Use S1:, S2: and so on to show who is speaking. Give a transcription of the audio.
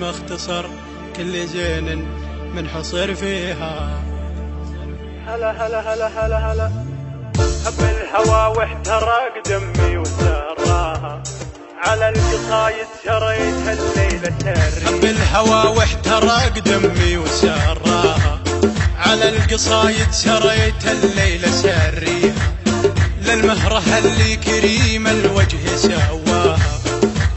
S1: مختصر كل زين من حصر فيها.
S2: هلا هلا هلا هلا هلا. حب الهوى واحترق دمي وسراها. على القصايد شريت الليلة تري
S1: حب الهوى واحترق دمي وسراها. على القصايد شريتها الليلة سريها للمهرة اللي كريم